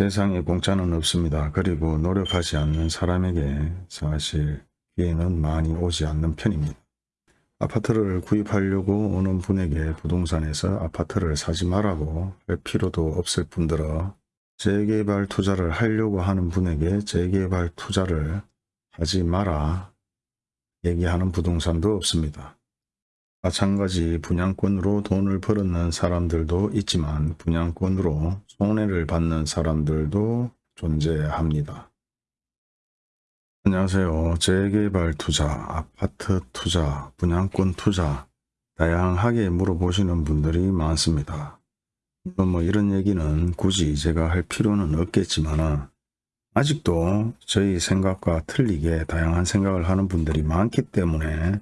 세상에 공짜는 없습니다. 그리고 노력하지 않는 사람에게 사실 기회는 많이 오지 않는 편입니다. 아파트를 구입하려고 오는 분에게 부동산에서 아파트를 사지 말라고 할 필요도 없을 뿐더러 재개발 투자를 하려고 하는 분에게 재개발 투자를 하지 마라 얘기하는 부동산도 없습니다. 마찬가지 분양권으로 돈을 벌었는 사람들도 있지만 분양권으로 손해를 받는 사람들도 존재합니다. 안녕하세요. 재개발 투자, 아파트 투자, 분양권 투자 다양하게 물어보시는 분들이 많습니다. 물론 뭐 이런 얘기는 굳이 제가 할 필요는 없겠지만 아직도 저희 생각과 틀리게 다양한 생각을 하는 분들이 많기 때문에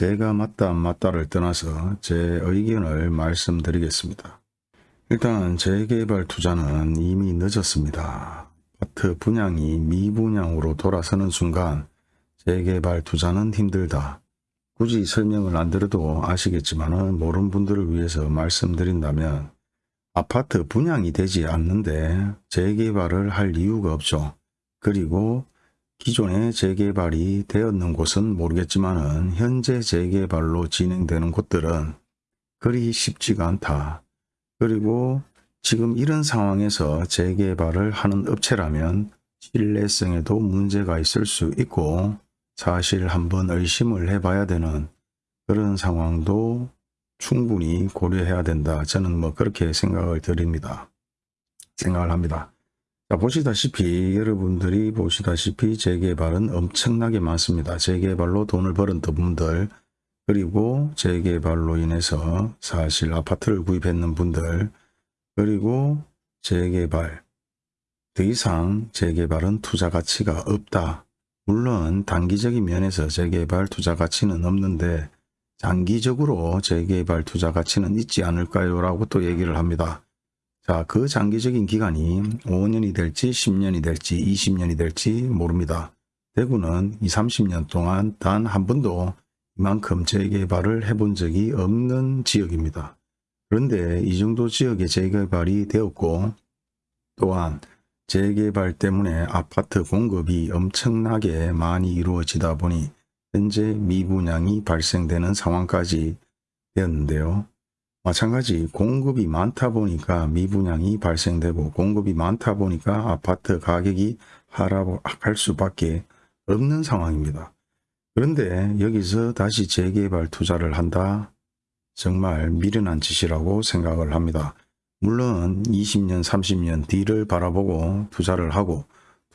제가 맞다 안 맞다를 떠나서 제 의견을 말씀드리겠습니다. 일단 재개발 투자는 이미 늦었습니다. 아파트 분양이 미분양으로 돌아서는 순간 재개발 투자는 힘들다. 굳이 설명을 안 드려도 아시겠지만 모르는 분들을 위해서 말씀드린다면 아파트 분양이 되지 않는데 재개발을 할 이유가 없죠. 그리고 기존에 재개발이 되었는 곳은 모르겠지만 현재 재개발로 진행되는 곳들은 그리 쉽지가 않다. 그리고 지금 이런 상황에서 재개발을 하는 업체라면 신뢰성에도 문제가 있을 수 있고 사실 한번 의심을 해봐야 되는 그런 상황도 충분히 고려해야 된다. 저는 뭐 그렇게 생각을 드립니다. 생각을 합니다. 자, 보시다시피 여러분들이 보시다시피 재개발은 엄청나게 많습니다. 재개발로 돈을 벌은 분들 그리고 재개발로 인해서 사실 아파트를 구입했는 분들 그리고 재개발 더 이상 재개발은 투자 가치가 없다. 물론 단기적인 면에서 재개발 투자 가치는 없는데 장기적으로 재개발 투자 가치는 있지 않을까요? 라고 또 얘기를 합니다. 자, 그 장기적인 기간이 5년이 될지 10년이 될지 20년이 될지 모릅니다. 대구는 2, 30년 동안 단 한 번도 이만큼 재개발을 해본 적이 없는 지역입니다. 그런데 이 정도 지역에 재개발이 되었고 또한 재개발 때문에 아파트 공급이 엄청나게 많이 이루어지다 보니 현재 미분양이 발생되는 상황까지 되었는데요. 마찬가지 공급이 많다 보니까 미분양이 발생되고 공급이 많다 보니까 아파트 가격이 하락할 수밖에 없는 상황입니다. 그런데 여기서 다시 재개발 투자를 한다? 정말 미련한 짓이라고 생각을 합니다. 물론 20년 30년 뒤를 바라보고 투자를 하고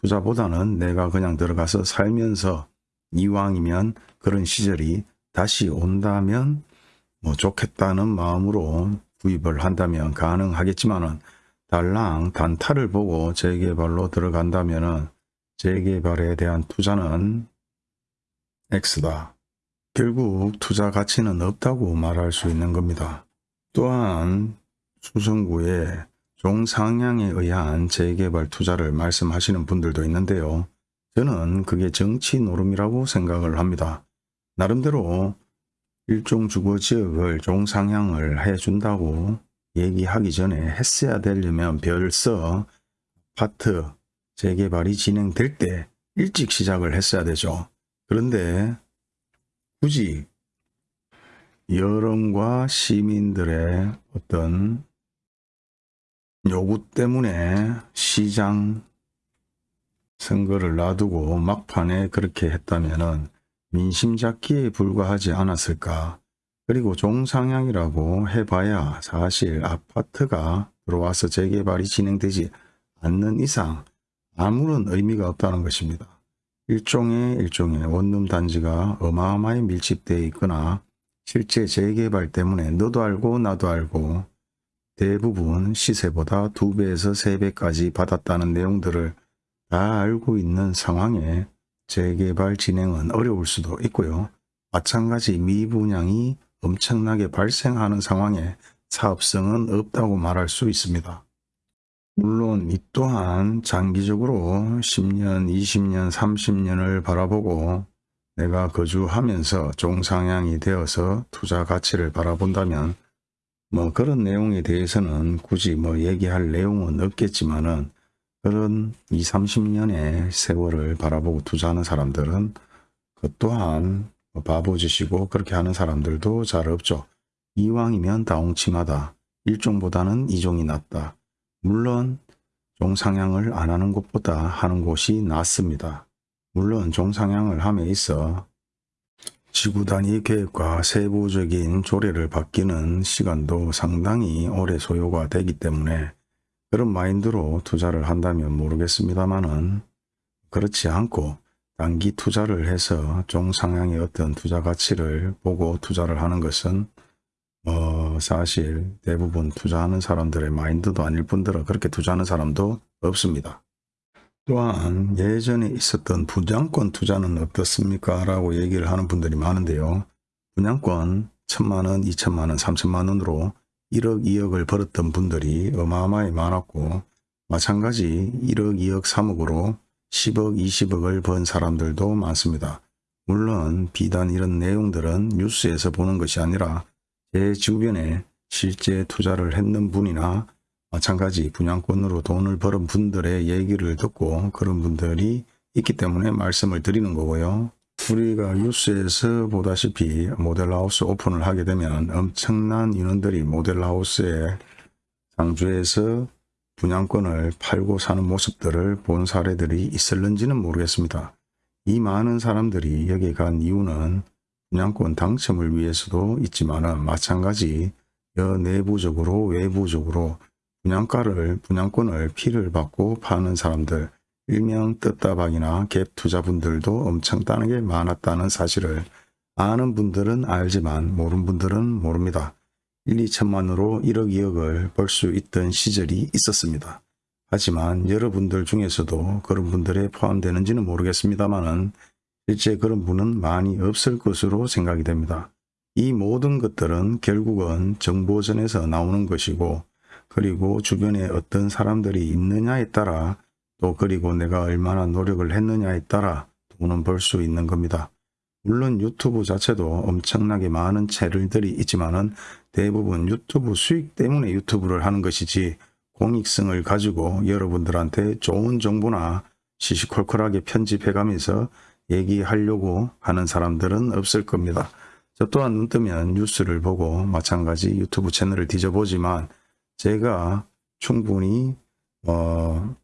투자보다는 내가 그냥 들어가서 살면서 이왕이면 그런 시절이 다시 온다면 뭐 좋겠다는 마음으로 구입을 한다면 가능하겠지만 은 달랑 단타를 보고 재개발로 들어간다면 은 재개발에 대한 투자는 X다. 결국 투자 가치는 없다고 말할 수 있는 겁니다. 또한 수성구에 종상향에 의한 재개발 투자를 말씀하시는 분들도 있는데요. 저는 그게 정치 노름이라고 생각을 합니다. 나름대로 일종 주거 지역을 종상향을 해준다고 얘기하기 전에 했어야 되려면 벌써 아파트 재개발이 진행될 때 일찍 시작을 했어야 되죠. 그런데 굳이 여론과 시민들의 어떤 요구 때문에 시장 선거를 놔두고 막판에 그렇게 했다면 민심 잡기에 불과하지 않았을까. 그리고 종상향이라고 해봐야 사실 아파트가 들어와서 재개발이 진행되지 않는 이상 아무런 의미가 없다는 것입니다. 일종의 일종의 원룸 단지가 어마어마히 밀집되어 있거나 실제 재개발 때문에 너도 알고 나도 알고 대부분 시세보다 두배에서세배까지 받았다는 내용들을 다 알고 있는 상황에 재개발 진행은 어려울 수도 있고요. 마찬가지 미분양이 엄청나게 발생하는 상황에 사업성은 없다고 말할 수 있습니다. 물론 이 또한 장기적으로 10년, 20년, 30년을 바라보고 내가 거주하면서 종상향이 되어서 투자 가치를 바라본다면 뭐 그런 내용에 대해서는 굳이 뭐 얘기할 내용은 없겠지만은 그런 2, 30년의 세월을 바라보고 투자하는 사람들은 그 또한 뭐 바보짓이고 그렇게 하는 사람들도 잘 없죠. 이왕이면 다홍침하다. 일종보다는 이종이 낫다. 물론 종상향을 안 하는 곳보다 하는 곳이 낫습니다. 물론 종상향을 함에 있어 지구 단위 계획과 세부적인 조례를 바뀌는 시간도 상당히 오래 소요가 되기 때문에 그런 마인드로 투자를 한다면 모르겠습니다만은 그렇지 않고 단기 투자를 해서 종상향의 어떤 투자 가치를 보고 투자를 하는 것은 어 사실 대부분 투자하는 사람들의 마인드도 아닐 뿐더러 그렇게 투자하는 사람도 없습니다. 또한 예전에 있었던 분양권 투자는 어떻습니까? 라고 얘기를 하는 분들이 많은데요. 분양권 천만원, 이천만원, 삼천만원으로 1억, 2억을 벌었던 분들이 어마어마히 많았고 마찬가지 1억, 2억, 3억으로 10억, 20억을 번 사람들도 많습니다. 물론 비단 이런 내용들은 뉴스에서 보는 것이 아니라 제 주변에 실제 투자를 했는 분이나 마찬가지 분양권으로 돈을 벌은 분들의 얘기를 듣고 그런 분들이 있기 때문에 말씀을 드리는 거고요. 우리가 뉴스에서 보다시피 모델하우스 오픈을 하게 되면 엄청난 인원들이 모델하우스에 상주에서 분양권을 팔고 사는 모습들을 본 사례들이 있을는지는 모르겠습니다. 이 많은 사람들이 여기 간 이유는 분양권 당첨을 위해서도 있지만 마찬가지 여 내부적으로 외부적으로 분양가를 분양권을 피를 받고 파는 사람들 일명 뜯다박이나 갭 투자분들도 엄청 따는 게 많았다는 사실을 아는 분들은 알지만 모르는 분들은 모릅니다. 1, 2천만으로 1억, 2억을 벌 수 있던 시절이 있었습니다. 하지만 여러분들 중에서도 그런 분들에 포함되는지는 모르겠습니다만은 실제 그런 분은 많이 없을 것으로 생각이 됩니다. 이 모든 것들은 결국은 정보전에서 나오는 것이고 그리고 주변에 어떤 사람들이 있느냐에 따라 또 그리고 내가 얼마나 노력을 했느냐에 따라 돈은 벌 수 있는 겁니다. 물론 유튜브 자체도 엄청나게 많은 채널들이 있지만 은 대부분 유튜브 수익 때문에 유튜브를 하는 것이지 공익성을 가지고 여러분들한테 좋은 정보나 시시콜콜하게 편집해가면서 얘기하려고 하는 사람들은 없을 겁니다. 저 또한 눈 뜨면 뉴스를 보고 마찬가지 유튜브 채널을 뒤져보지만 제가 충분히 어,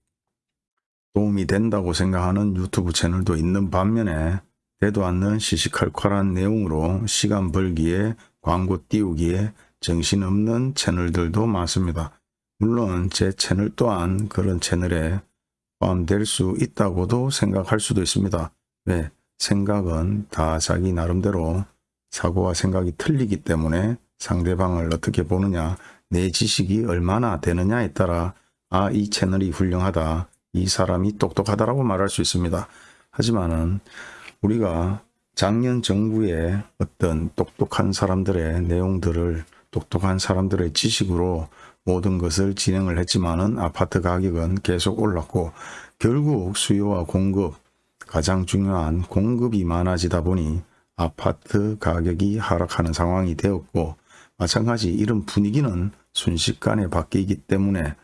도움이 된다고 생각하는 유튜브 채널도 있는 반면에 되도 않는 시시칼칼한 내용으로 시간 벌기에 광고 띄우기에 정신없는 채널들도 많습니다. 물론 제 채널 또한 그런 채널에 포함될 수 있다고도 생각할 수도 있습니다. 왜? 생각은 다 자기 나름대로 사고와 생각이 틀리기 때문에 상대방을 어떻게 보느냐 내 지식이 얼마나 되느냐에 따라 아 이 채널이 훌륭하다 이 사람이 똑똑하다라고 말할 수 있습니다. 하지만은 우리가 작년 정부의 어떤 똑똑한 사람들의 내용들을 똑똑한 사람들의 지식으로 모든 것을 진행을 했지만은 아파트 가격은 계속 올랐고 결국 수요와 공급 가장 중요한 공급이 많아지다 보니 아파트 가격이 하락하는 상황이 되었고 마찬가지 이런 분위기는 순식간에 바뀌기 때문에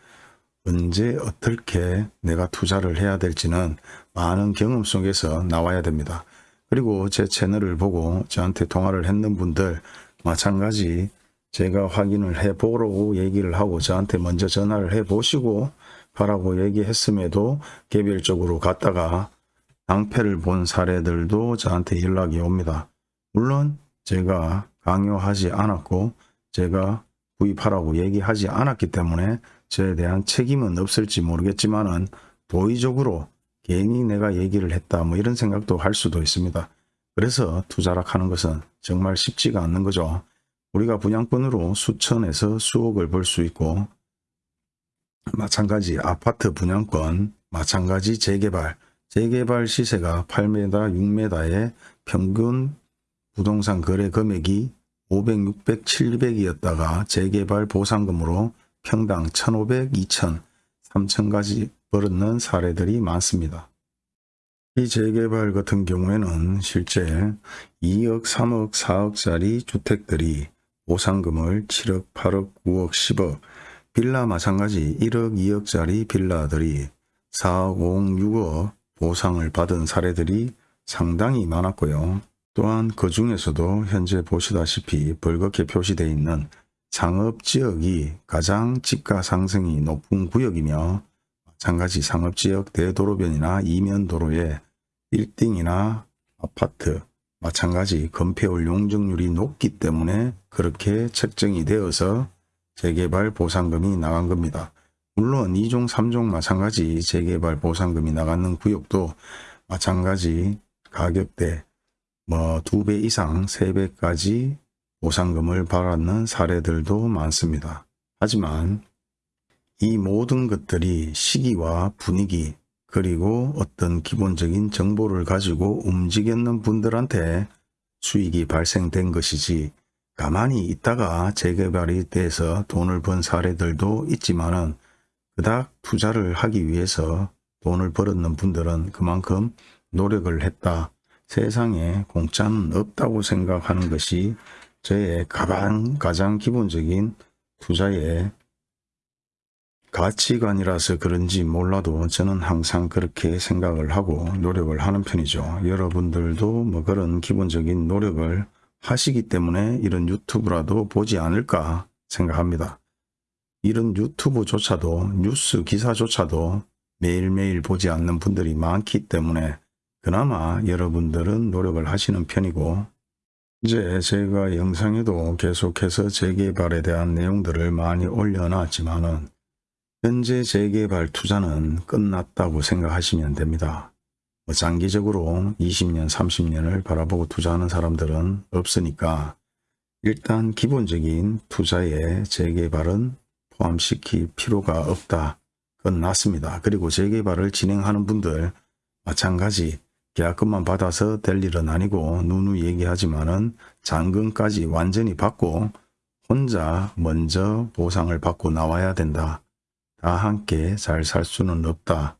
언제 어떻게 내가 투자를 해야 될지는 많은 경험 속에서 나와야 됩니다. 그리고 제 채널을 보고 저한테 통화를 했는 분들 마찬가지 제가 확인을 해보라고 얘기를 하고 저한테 먼저 전화를 해보시고 가라고 얘기했음에도 개별적으로 갔다가 낭패를 본 사례들도 저한테 연락이 옵니다. 물론 제가 강요하지 않았고 제가 구입하라고 얘기하지 않았기 때문에 저에 대한 책임은 없을지 모르겠지만은 도의적으로 괜히 내가 얘기를 했다 뭐 이런 생각도 할 수도 있습니다. 그래서 투자락 하는 것은 정말 쉽지가 않는 거죠. 우리가 분양권으로 수천에서 수억을 벌 수 있고 마찬가지 아파트 분양권, 마찬가지 재개발, 재개발 시세가 8m, 6m의 평균 부동산 거래 금액이 500, 600, 700이었다가 재개발 보상금으로 평당 1,500, 2,000, 3,000까지 벌었는 사례들이 많습니다. 이 재개발 같은 경우에는 실제 2억, 3억, 4억짜리 주택들이 보상금을 7억, 8억, 9억, 10억, 빌라 마찬가지 1억, 2억짜리 빌라들이 4억, 5억, 6억 보상을 받은 사례들이 상당히 많았고요. 또한 그 중에서도 현재 보시다시피 벌겋게 표시되어 있는 상업지역이 가장 집가 상승이 높은 구역이며 마찬가지 상업지역 대도로변이나 이면도로에 1등이나 아파트 마찬가지 건폐율 용적률이 높기 때문에 그렇게 책정이 되어서 재개발 보상금이 나간 겁니다. 물론 2종 3종 마찬가지 재개발 보상금이 나가는 구역도 마찬가지 가격대 뭐두배 이상 세 배까지 보상금을 받았는 사례들도 많습니다. 하지만 이 모든 것들이 시기와 분위기 그리고 어떤 기본적인 정보를 가지고 움직였는 분들한테 수익이 발생된 것이지 가만히 있다가 재개발이 돼서 돈을 번 사례들도 있지만 은 그닥 투자를 하기 위해서 돈을 벌었는 분들은 그만큼 노력을 했다. 세상에 공짜는 없다고 생각하는 것이 저의 가장, 가장 기본적인 투자의 가치관이라서 그런지 몰라도 저는 항상 그렇게 생각을 하고 노력을 하는 편이죠. 여러분들도 뭐 그런 기본적인 노력을 하시기 때문에 이런 유튜브라도 보지 않을까 생각합니다. 이런 유튜브조차도 뉴스 기사조차도 매일매일 보지 않는 분들이 많기 때문에 그나마 여러분들은 노력을 하시는 편이고 이제 제가 영상에도 계속해서 재개발에 대한 내용들을 많이 올려놨지만 은 현재 재개발 투자는 끝났다고 생각하시면 됩니다. 뭐 장기적으로 20년, 30년을 바라보고 투자하는 사람들은 없으니까 일단 기본적인 투자에 재개발은 포함시킬 필요가 없다. 끝났습니다. 그리고 재개발을 진행하는 분들 마찬가지 계약금만 받아서 될 일은 아니고 누누 얘기하지만은 잔금까지 완전히 받고 혼자 먼저 보상을 받고 나와야 된다. 다 함께 잘 살 수는 없다.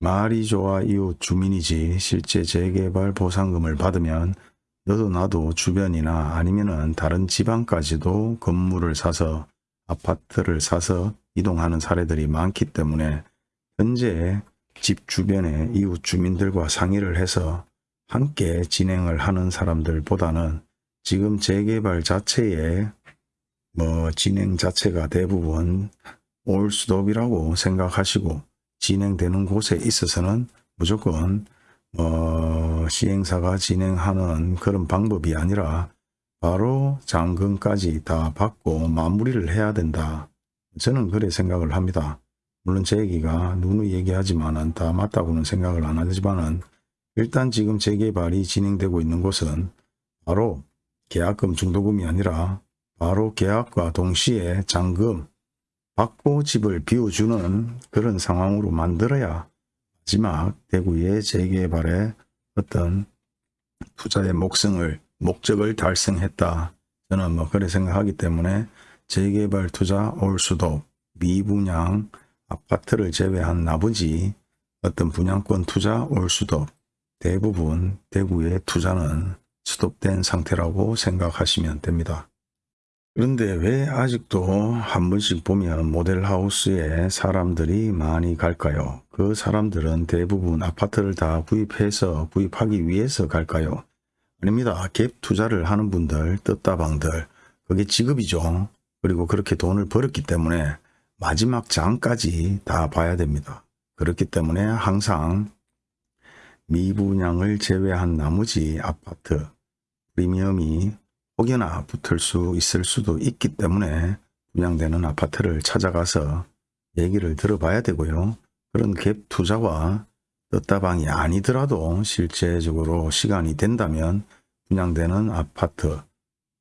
말이 좋아 이웃 주민이지 실제 재개발 보상금을 받으면 너도 나도 주변이나 아니면은 다른 지방까지도 건물을 사서 아파트를 사서 이동하는 사례들이 많기 때문에 현재 집 주변의 이웃 주민들과 상의를 해서 함께 진행을 하는 사람들보다는 지금 재개발 자체에 뭐 진행 자체가 대부분 올 수도업이라고 생각하시고 진행되는 곳에 있어서는 무조건 어, 시행사가 진행하는 그런 방법이 아니라 바로 잔금까지 다 받고 마무리를 해야 된다. 저는 그래 생각을 합니다. 물론 제 얘기가 누누이 얘기하지만은 다 맞다고는 생각을 안 하지만은 일단 지금 재개발이 진행되고 있는 곳은 바로 계약금 중도금이 아니라 바로 계약과 동시에 잔금 받고 집을 비워주는 그런 상황으로 만들어야 마지막 대구의 재개발에 어떤 투자의 목성을 목적을 달성했다. 저는 뭐 그래 생각하기 때문에 재개발 투자 올 수도 미분양 아파트를 제외한 나머지 어떤 분양권 투자 올 수도 대부분 대구의 투자는 스톱된 상태라고 생각하시면 됩니다. 그런데 왜 아직도 한 번씩 보면 모델하우스에 사람들이 많이 갈까요? 그 사람들은 대부분 아파트를 다 구입해서 구입하기 위해서 갈까요? 아닙니다. 갭 투자를 하는 분들, 떴다방들, 그게 직업이죠. 그리고 그렇게 돈을 벌었기 때문에 마지막 장까지 다 봐야 됩니다. 그렇기 때문에 항상 미분양을 제외한 나머지 아파트 프리미엄이 혹여나 붙을 수 있을 수도 있기 때문에 분양되는 아파트를 찾아가서 얘기를 들어봐야 되고요. 그런 갭 투자와 떴다방이 아니더라도 실제적으로 시간이 된다면 분양되는 아파트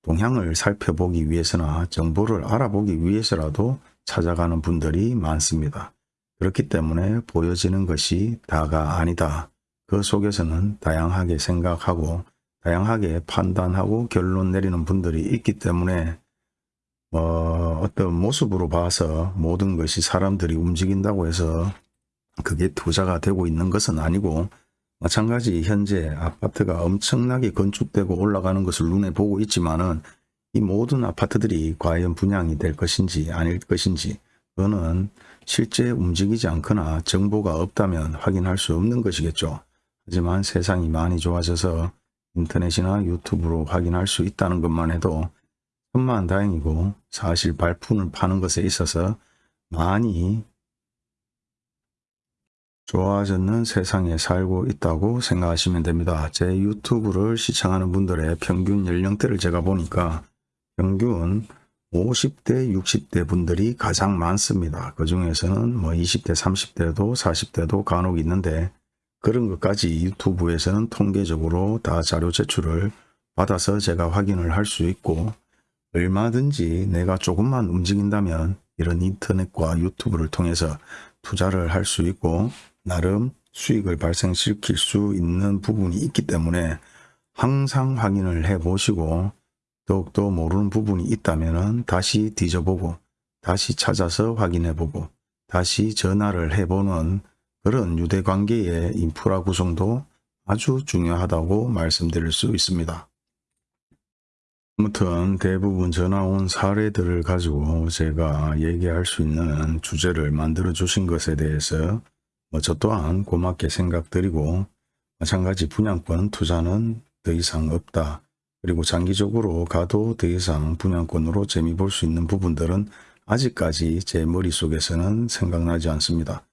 동향을 살펴보기 위해서나 정보를 알아보기 위해서라도 찾아가는 분들이 많습니다. 그렇기 때문에 보여지는 것이 다가 아니다. 그 속에서는 다양하게 생각하고 다양하게 판단하고 결론 내리는 분들이 있기 때문에 어, 어떤 모습으로 봐서 모든 것이 사람들이 움직인다고 해서 그게 투자가 되고 있는 것은 아니고 마찬가지 현재 아파트가 엄청나게 건축되고 올라가는 것을 눈에 보고 있지만은 이 모든 아파트들이 과연 분양이 될 것인지 아닐 것인지 그거는 실제 움직이지 않거나 정보가 없다면 확인할 수 없는 것이겠죠. 하지만 세상이 많이 좋아져서 인터넷이나 유튜브로 확인할 수 있다는 것만 해도 천만 다행이고 사실 발품을 파는 것에 있어서 많이 좋아졌는 세상에 살고 있다고 생각하시면 됩니다. 제 유튜브를 시청하는 분들의 평균 연령대를 제가 보니까 평균 50대, 60대 분들이 가장 많습니다. 그 중에서는 뭐 20대, 30대도 40대도 간혹 있는데 그런 것까지 유튜브에서는 통계적으로 다 자료 제출을 받아서 제가 확인을 할 수 있고 얼마든지 내가 조금만 움직인다면 이런 인터넷과 유튜브를 통해서 투자를 할 수 있고 나름 수익을 발생시킬 수 있는 부분이 있기 때문에 항상 확인을 해 보시고 더욱더 모르는 부분이 있다면 다시 뒤져보고 다시 찾아서 확인해 보고 다시 전화를 해보는 그런 유대관계의 인프라 구성도 아주 중요하다고 말씀드릴 수 있습니다. 아무튼 대부분 전화 온 사례들을 가지고 제가 얘기할 수 있는 주제를 만들어 주신 것에 대해서 뭐저 또한 고맙게 생각드리고 마찬가지 분양권 투자는 더 이상 없다. 그리고 장기적으로 가도 더 이상 분양권으로 재미 볼 수 있는 부분들은 아직까지 제 머릿속에서는 생각나지 않습니다.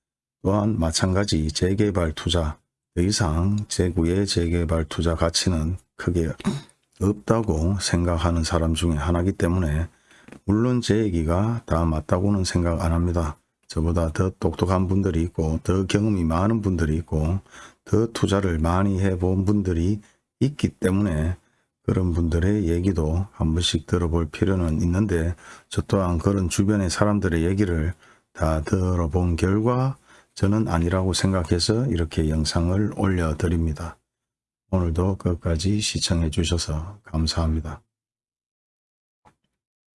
또한 마찬가지 재개발 투자, 더 이상 재구의 재개발 투자 가치는 크게 없다고 생각하는 사람 중에 하나이기 때문에 물론 제 얘기가 다 맞다고는 생각 안 합니다. 저보다 더 똑똑한 분들이 있고 더 경험이 많은 분들이 있고 더 투자를 많이 해본 분들이 있기 때문에 그런 분들의 얘기도 한 번씩 들어볼 필요는 있는데 저 또한 그런 주변의 사람들의 얘기를 다 들어본 결과 저는 아니라고 생각해서 이렇게 영상을 올려드립니다. 오늘도 끝까지 시청해 주셔서 감사합니다.